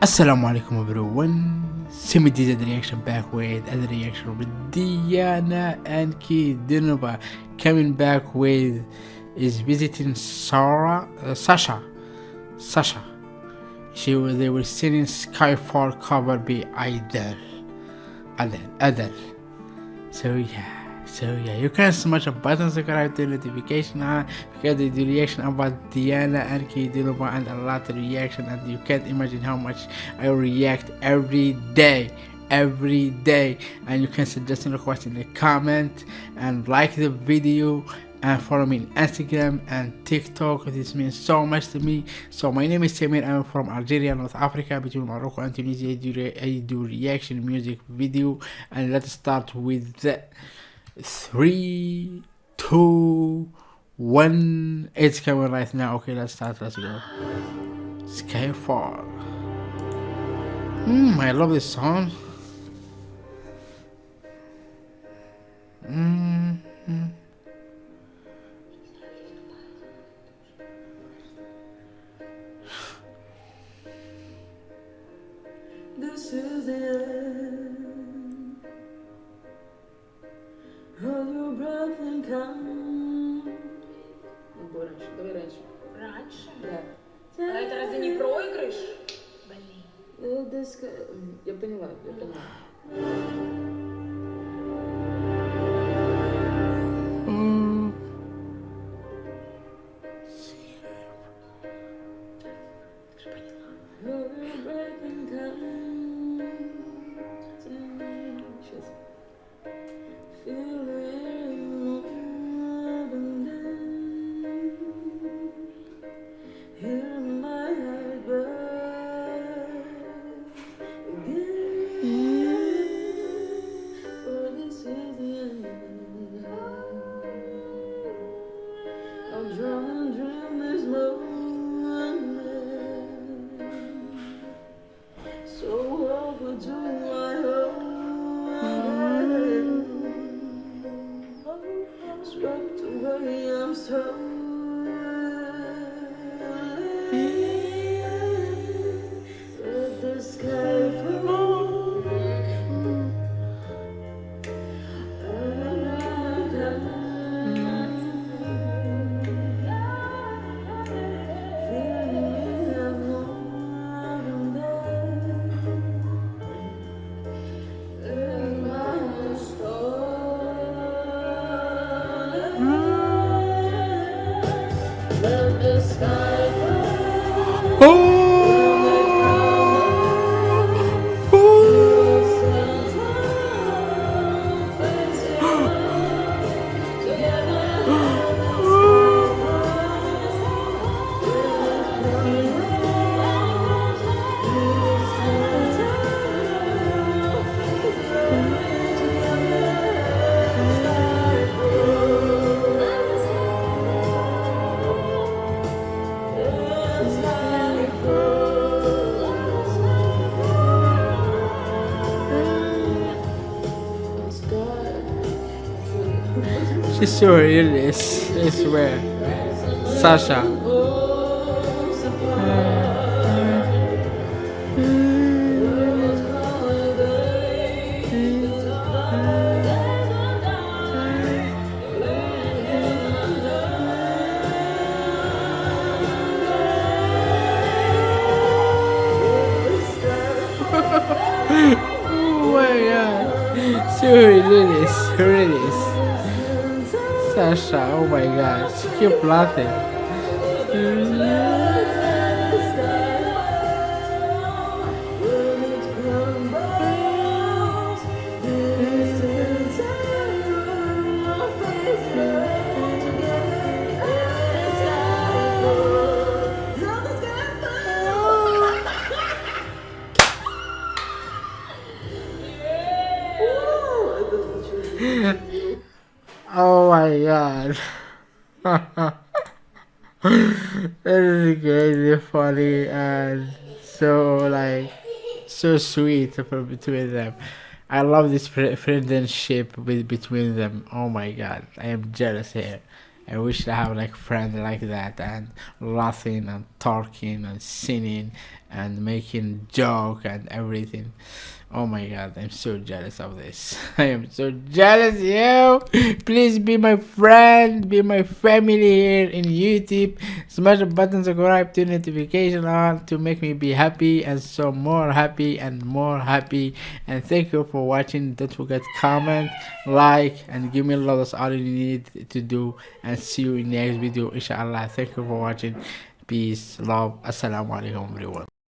Assalamu alaikum everyone. Did the reaction back with other reaction with Diana Ankudinova coming back with is visiting Sarah uh, Sasha Sasha. She they were singing Skyfall cover by Adele Adele. So yeah. So yeah, you can smash a button subscribe to notification on because they do reaction about Diana Ankudinova and a lot of reaction and you can't imagine how much I react every day every day and you can suggest and request in the comment and like the video and follow me on Instagram and TikTok. This means so much to me. So my name is Samir. I'm from Algeria, North Africa, between Morocco and Tunisia. I do, re I do reaction music video, and let's start with the three, two, one. It's coming right now. Okay, let's start. Let's go. Skyfall. Hmm, I love this song. Mm проигрыш? Блин. Я поняла, я поняла. I'm so She's so realist, I swear. Sasha. oh my god. So realist, realist. Sasha, oh my god, she kept laughing. My god. this is crazy funny and so like so sweet between them. I love this friendship with between them. Oh my god, I am jealous here. I wish I have like friends like that and laughing and talking and singing and making joke and everything. Oh my god, I'm so jealous of this. I am so jealous, yo! Please be my friend, be my family here in YouTube. Smash the button, subscribe, to notification on to make me be happy and so more happy and more happy. And thank you for watching. Don't forget comment, like, and give me lot. That's all you need to do. And see you in the next video, inshallah. Thank you for watching. Peace, love, assalamu alaikum, everyone.